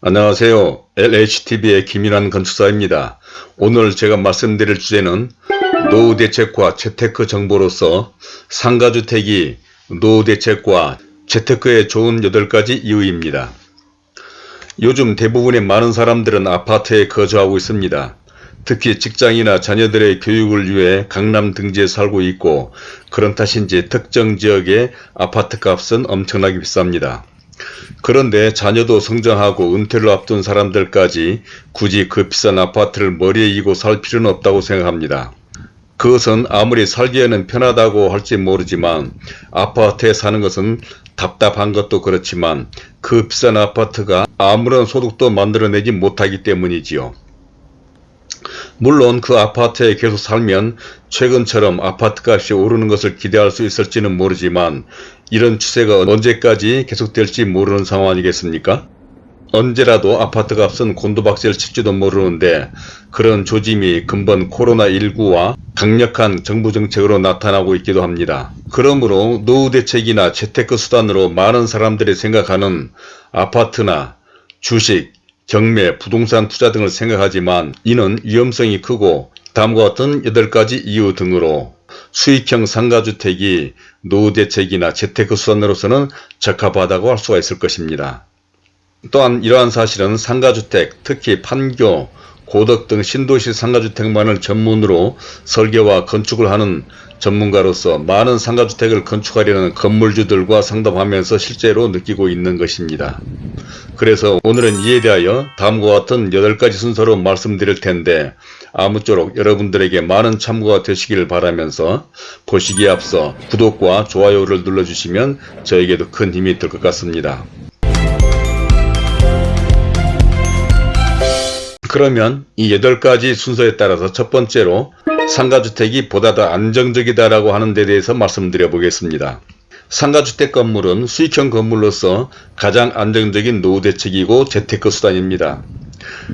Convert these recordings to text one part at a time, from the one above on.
안녕하세요. LHTV의 김인환 건축사입니다. 오늘 제가 말씀드릴 주제는 노후 대책과 재테크 정보로서 상가주택이 노후 대책과 재테크에 좋은 8가지 이유입니다. 요즘 대부분의 많은 사람들은 아파트에 거주하고 있습니다. 특히 직장이나 자녀들의 교육을 위해 강남 등지에 살고 있고 그런 탓인지 특정 지역의 아파트 값은 엄청나게 비쌉니다. 그런데 자녀도 성장하고 은퇴를 앞둔 사람들까지 굳이 그 비싼 아파트를 머리에 이고 살 필요는 없다고 생각합니다. 그것은 아무리 살기에는 편하다고 할지 모르지만 아파트에 사는 것은 답답한 것도 그렇지만 그 비싼 아파트가 아무런 소득도 만들어내지 못하기 때문이지요. 물론 그 아파트에 계속 살면 최근처럼 아파트값이 오르는 것을 기대할 수 있을지는 모르지만 이런 추세가 언제까지 계속될지 모르는 상황 아니겠습니까? 언제라도 아파트값은 곤두박질 칠지도 모르는데 그런 조짐이 근본 코로나19와 강력한 정부 정책으로 나타나고 있기도 합니다. 그러므로 노후 대책이나 재테크 수단으로 많은 사람들이 생각하는 아파트나 주식, 경매, 부동산 투자 등을 생각하지만 이는 위험성이 크고 다음과 같은 8가지 이유 등으로 수익형 상가주택이 노후대책이나 재테크 수단으로서는 적합하다고 할 수가 있을 것입니다. 또한 이러한 사실은 상가주택, 특히 판교, 고덕 등 신도시 상가주택만을 전문으로 설계와 건축을 하는 전문가로서 많은 상가주택을 건축하려는 건물주들과 상담하면서 실제로 느끼고 있는 것입니다. 그래서 오늘은 이에 대하여 다음과 같은 8가지 순서로 말씀드릴 텐데 아무쪼록 여러분들에게 많은 참고가 되시길 바라면서 보시기에 앞서 구독과 좋아요를 눌러주시면 저에게도 큰 힘이 될 것 같습니다. 그러면 이 8가지 순서에 따라서 첫 번째로 상가주택이 보다 더 안정적이다라고 하는 데 대해서 말씀드려 보겠습니다. 상가주택 건물은 수익형 건물로서 가장 안정적인 노후 대책이고 재테크 수단입니다.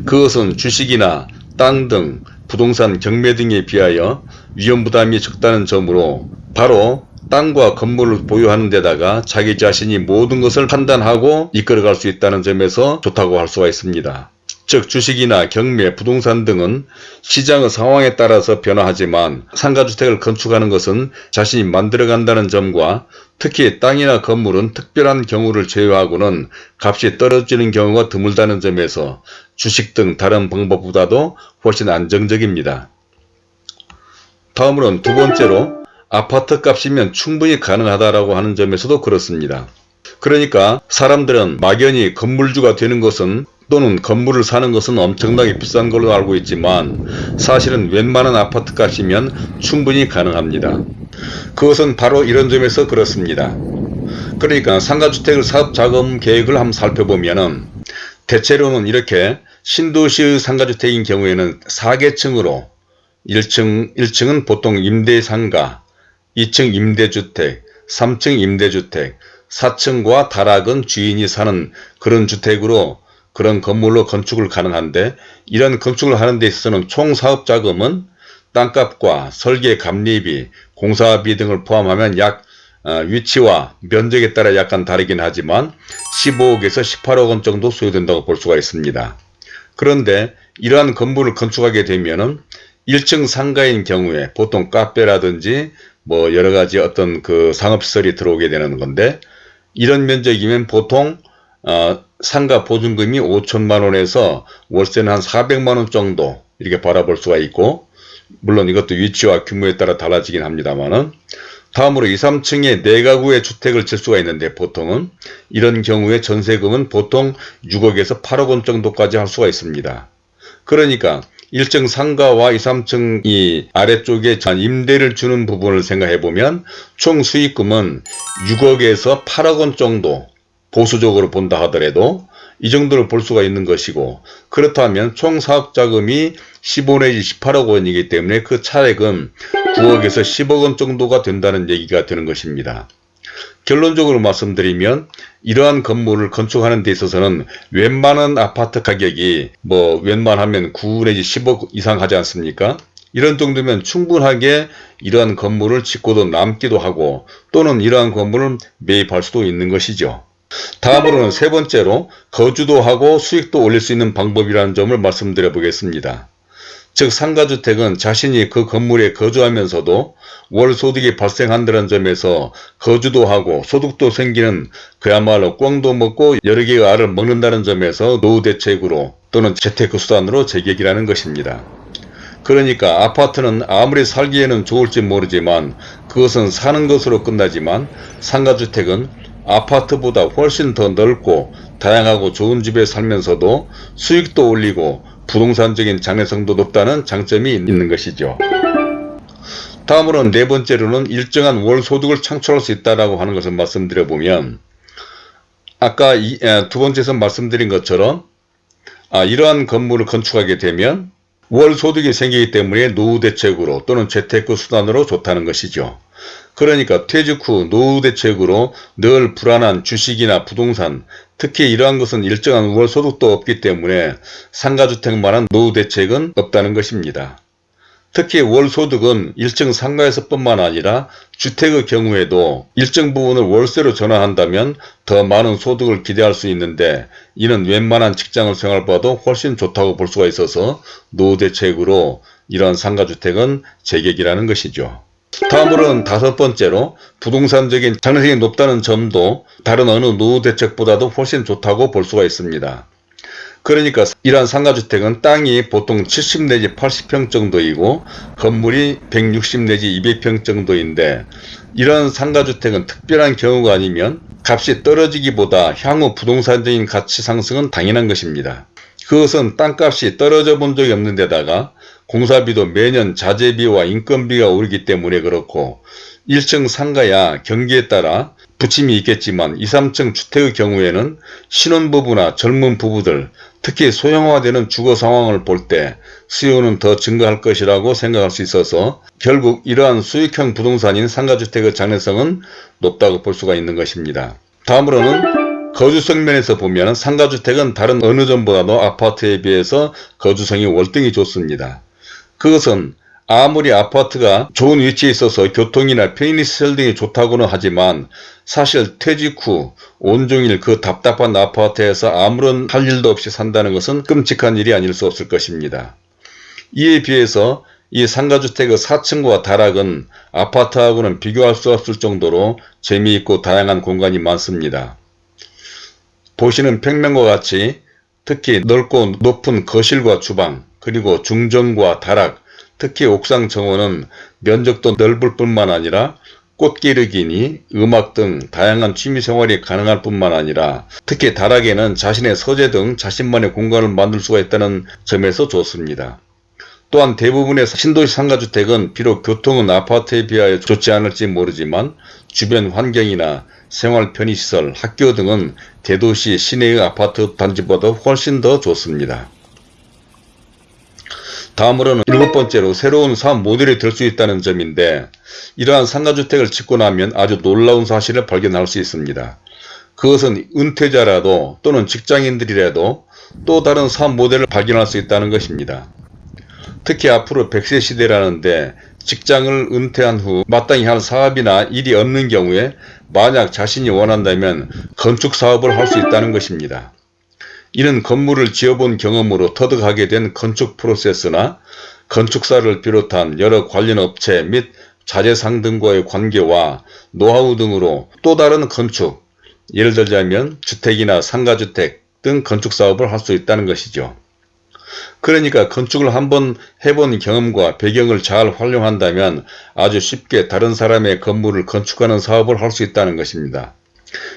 그것은 주식이나 땅 등 부동산 경매 등에 비하여 위험 부담이 적다는 점으로 바로 땅과 건물을 보유하는 데다가 자기 자신이 모든 것을 판단하고 이끌어갈 수 있다는 점에서 좋다고 할 수가 있습니다. 즉 주식이나 경매, 부동산 등은 시장의 상황에 따라서 변화하지만 상가주택을 건축하는 것은 자신이 만들어간다는 점과 특히 땅이나 건물은 특별한 경우를 제외하고는 값이 떨어지는 경우가 드물다는 점에서 주식 등 다른 방법보다도 훨씬 안정적입니다. 다음으로는 두 번째로 아파트 값이면 충분히 가능하다라고 하는 점에서도 그렇습니다. 그러니까 사람들은 막연히 건물주가 되는 것은 또는 건물을 사는 것은 엄청나게 비싼 걸로 알고 있지만 사실은 웬만한 아파트 값이면 충분히 가능합니다. 그것은 바로 이런 점에서 그렇습니다. 그러니까 상가주택을 사업자금 계획을 한번 살펴보면 대체로는 이렇게 신도시의 상가주택인 경우에는 4계층으로 1층, 1층은 보통 임대상가, 2층 임대주택, 3층 임대주택, 4층과 다락은 주인이 사는 그런 주택으로 그런 건물로 건축을 가능한데 이런 건축을 하는 데 있어서는 총 사업자금은 땅값과 설계 감리비, 공사비 등을 포함하면 약 어, 위치와 면적에 따라 약간 다르긴 하지만 15억에서 18억 원 정도 소요된다고 볼 수가 있습니다. 그런데 이러한 건물을 건축하게 되면은 1층 상가인 경우에 보통 카페라든지 뭐 여러가지 어떤 그 상업시설이 들어오게 되는 건데 이런 면적이면 보통 어, 상가 보증금이 5천만원에서 월세는 한 400만원 정도 이렇게 바라볼 수가 있고 물론 이것도 위치와 규모에 따라 달라지긴 합니다만은 다음으로 2, 3층에 4가구의 주택을 질 수가 있는데 보통은 이런 경우에 전세금은 보통 6억에서 8억 원 정도까지 할 수가 있습니다. 그러니까 1층 상가와 2, 3층 이 아래쪽에 임대를 주는 부분을 생각해 보면 총 수익금은 6억에서 8억 원 정도 보수적으로 본다 하더라도 이 정도를 볼 수가 있는 것이고 그렇다면 총 사업자금이 15 내지 18억 원이기 때문에 그 차액은 9억에서 10억 원 정도가 된다는 얘기가 되는 것입니다. 결론적으로 말씀드리면 이러한 건물을 건축하는 데 있어서는 웬만한 아파트 가격이 뭐 웬만하면 9 내지 10억 이상 하지 않습니까? 이런 정도면 충분하게 이러한 건물을 짓고도 남기도 하고 또는 이러한 건물을 매입할 수도 있는 것이죠. 다음으로는 세 번째로 거주도 하고 수익도 올릴 수 있는 방법이라는 점을 말씀드려 보겠습니다. 즉 상가주택은 자신이 그 건물에 거주하면서도 월 소득이 발생한다는 점에서 거주도 하고 소득도 생기는 그야말로 꽝도 먹고 여러 개의 알을 먹는다는 점에서 노후 대책으로 또는 재테크 수단으로 제격이라는 것입니다. 그러니까 아파트는 아무리 살기에는 좋을지 모르지만 그것은 사는 것으로 끝나지만 상가주택은 아파트보다 훨씬 더 넓고 다양하고 좋은 집에 살면서도 수익도 올리고 부동산적인 장래성도 높다는 장점이 있는 것이죠. 다음으로는 네 번째로는 일정한 월 소득을 창출할 수 있다고 하는 것을 말씀드려 보면 아까 이, 두 번째에서 말씀드린 것처럼 아, 이러한 건물을 건축하게 되면 월 소득이 생기기 때문에 노후 대책으로 또는 재테크 수단으로 좋다는 것이죠. 그러니까 퇴직 후 노후 대책으로 늘 불안한 주식이나 부동산 특히 이러한 것은 일정한 월 소득도 없기 때문에 상가주택만한 노후 대책은 없다는 것입니다. 특히 월 소득은 일정 상가에서 뿐만 아니라 주택의 경우에도 일정 부분을 월세로 전환한다면 더 많은 소득을 기대할 수 있는데 이는 웬만한 직장을 생활봐도 훨씬 좋다고 볼 수가 있어서 노후 대책으로 이러한 상가주택은 제격이라는 것이죠. 다음으로는 다섯 번째로 부동산적인 장래성이 높다는 점도 다른 어느 노후 대책보다도 훨씬 좋다고 볼 수가 있습니다. 그러니까 이러한 상가주택은 땅이 보통 70 내지 80평 정도이고 건물이 160 내지 200평 정도인데 이런 상가주택은 특별한 경우가 아니면 값이 떨어지기보다 향후 부동산적인 가치 상승은 당연한 것입니다. 그것은 땅값이 떨어져 본 적이 없는 데다가 공사비도 매년 자재비와 인건비가 오르기 때문에 그렇고 1층 상가야 경기에 따라 부침이 있겠지만 2, 3층 주택의 경우에는 신혼부부나 젊은 부부들 특히 소형화되는 주거 상황을 볼 때 수요는 더 증가할 것이라고 생각할 수 있어서 결국 이러한 수익형 부동산인 상가주택의 장래성은 높다고 볼 수가 있는 것입니다. 다음으로는 거주성 면에서 보면 상가주택은 다른 어느 점보다도 아파트에 비해서 거주성이 월등히 좋습니다. 그것은 아무리 아파트가 좋은 위치에 있어서 교통이나 편의시설 등이 좋다고는 하지만 사실 퇴직 후 온종일 그 답답한 아파트에서 아무런 할 일도 없이 산다는 것은 끔찍한 일이 아닐 수 없을 것입니다. 이에 비해서 이 상가주택의 4층과 다락은 아파트하고는 비교할 수 없을 정도로 재미있고 다양한 공간이 많습니다. 보시는 평면과 같이 특히 넓고 높은 거실과 주방 그리고 중정과 다락 특히 옥상 정원은 면적도 넓을 뿐만 아니라 꽃기르기니 음악 등 다양한 취미생활이 가능할 뿐만 아니라 특히 다락에는 자신의 서재 등 자신만의 공간을 만들 수가 있다는 점에서 좋습니다. 또한 대부분의 신도시 상가주택은 비록 교통은 아파트에 비하여 좋지 않을지 모르지만 주변 환경이나 생활 편의시설, 학교 등은 대도시 시내의 아파트 단지보다 훨씬 더 좋습니다. 다음으로는 일곱 번째로 새로운 사업 모델이 될 수 있다는 점인데 이러한 상가주택을 짓고 나면 아주 놀라운 사실을 발견할 수 있습니다. 그것은 은퇴자라도 또는 직장인들이라도 또 다른 사업 모델을 발견할 수 있다는 것입니다. 특히 앞으로 100세 시대라는데 직장을 은퇴한 후 마땅히 할 사업이나 일이 없는 경우에 만약 자신이 원한다면 건축 사업을 할 수 있다는 것입니다. 이는 건물을 지어본 경험으로 터득하게 된 건축 프로세스나 건축사를 비롯한 여러 관련 업체 및 자재상 등과의 관계와 노하우 등으로 또 다른 건축, 예를 들자면 주택이나 상가주택 등 건축사업을 할 수 있다는 것이죠. 그러니까 건축을 한번 해본 경험과 배경을 잘 활용한다면 아주 쉽게 다른 사람의 건물을 건축하는 사업을 할 수 있다는 것입니다.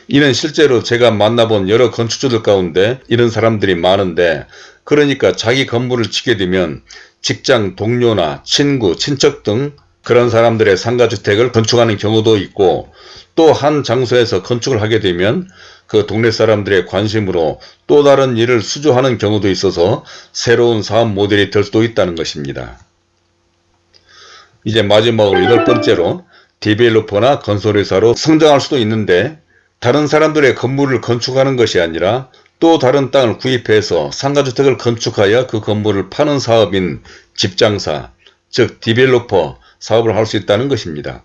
이는 실제로 제가 만나본 여러 건축주들 가운데 이런 사람들이 많은데 그러니까 자기 건물을 짓게 되면 직장 동료나 친구, 친척 등 그런 사람들의 상가주택을 건축하는 경우도 있고 또 한 장소에서 건축을 하게 되면 그 동네 사람들의 관심으로 또 다른 일을 수주하는 경우도 있어서 새로운 사업 모델이 될 수도 있다는 것입니다. 이제 마지막으로 여덟 번째로 디벨로퍼나 건설회사로 성장할 수도 있는데 다른 사람들의 건물을 건축하는 것이 아니라 또 다른 땅을 구입해서 상가주택을 건축하여 그 건물을 파는 사업인 집장사, 즉 디벨로퍼 사업을 할 수 있다는 것입니다.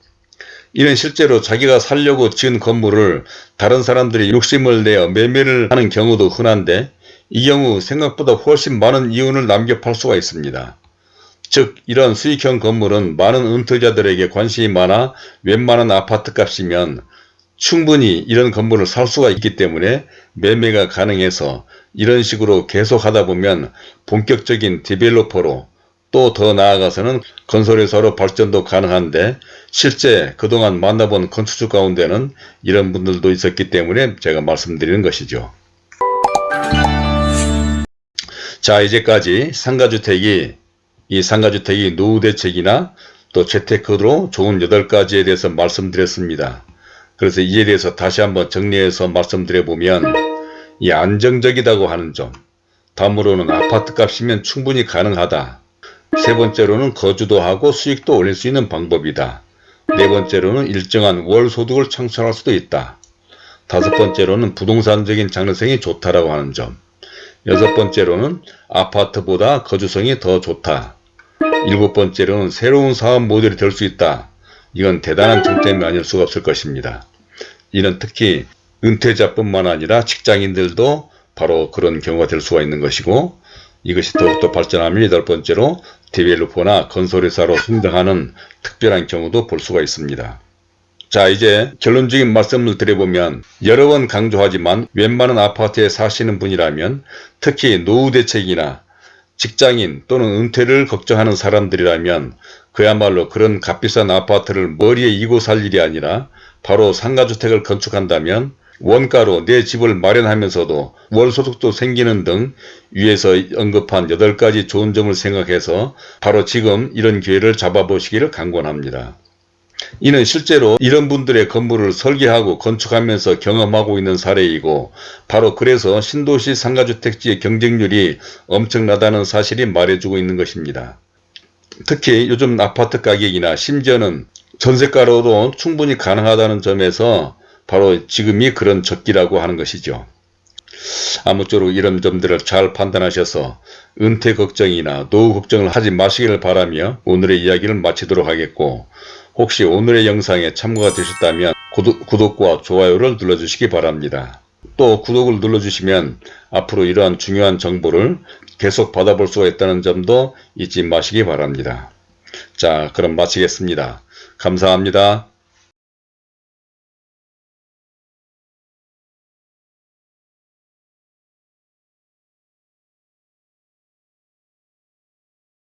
이는 실제로 자기가 살려고 지은 건물을 다른 사람들이 욕심을 내어 매매를 하는 경우도 흔한데 이 경우 생각보다 훨씬 많은 이윤을 남겨 팔 수가 있습니다. 즉 이런 수익형 건물은 많은 은퇴자들에게 관심이 많아 웬만한 아파트 값이면 충분히 이런 건물을 살 수가 있기 때문에 매매가 가능해서 이런 식으로 계속 하다 보면 본격적인 디벨로퍼로 또 더 나아가서는 건설회사로 발전도 가능한데 실제 그동안 만나본 건축주 가운데는 이런 분들도 있었기 때문에 제가 말씀드리는 것이죠. 자 이제까지 상가주택이 이 상가주택이 노후 대책이나 또 재테크로 좋은 8가지에 대해서 말씀드렸습니다. 그래서 이에 대해서 다시 한번 정리해서 말씀드려보면 이 안정적이다고 하는 점 다음으로는 아파트 값이면 충분히 가능하다. 세 번째로는 거주도 하고 수익도 올릴 수 있는 방법이다. 네 번째로는 일정한 월 소득을 창출할 수도 있다. 다섯 번째로는 부동산적인 장래성이 좋다라고 하는 점. 여섯 번째로는 아파트보다 거주성이 더 좋다. 일곱 번째로는 새로운 사업 모델이 될 수 있다. 이건 대단한 장점이 아닐 수가 없을 것입니다. 이는 특히 은퇴자뿐만 아니라 직장인들도 바로 그런 경우가 될 수가 있는 것이고 이것이 더욱더 발전하면 여덟 번째로 디벨로퍼나 건설회사로 성장하는 특별한 경우도 볼 수가 있습니다. 자 이제 결론적인 말씀을 드려보면 여러 번 강조하지만 웬만한 아파트에 사시는 분이라면 특히 노후 대책이나 직장인 또는 은퇴를 걱정하는 사람들이라면 그야말로 그런 값비싼 아파트를 머리에 이고 살 일이 아니라 바로 상가주택을 건축한다면 원가로 내 집을 마련하면서도 월소득도 생기는 등 위에서 언급한 8가지 좋은 점을 생각해서 바로 지금 이런 기회를 잡아보시기를 강권합니다. 이는 실제로 이런 분들의 건물을 설계하고 건축하면서 경험하고 있는 사례이고 바로 그래서 신도시 상가주택지의 경쟁률이 엄청나다는 사실이 말해주고 있는 것입니다. 특히 요즘 아파트 가격이나 심지어는 전세가로도 충분히 가능하다는 점에서 바로 지금이 그런 적기라고 하는 것이죠. 아무쪼록 이런 점들을 잘 판단하셔서 은퇴 걱정이나 노후 걱정을 하지 마시기를 바라며 오늘의 이야기를 마치도록 하겠고 혹시 오늘의 영상에 참고가 되셨다면 구독, 과 좋아요를 눌러주시기 바랍니다. 또 구독을 눌러주시면 앞으로 이러한 중요한 정보를 계속 받아볼 수가 있다는 점도 잊지 마시기 바랍니다. 자 그럼 마치겠습니다. 감사합니다.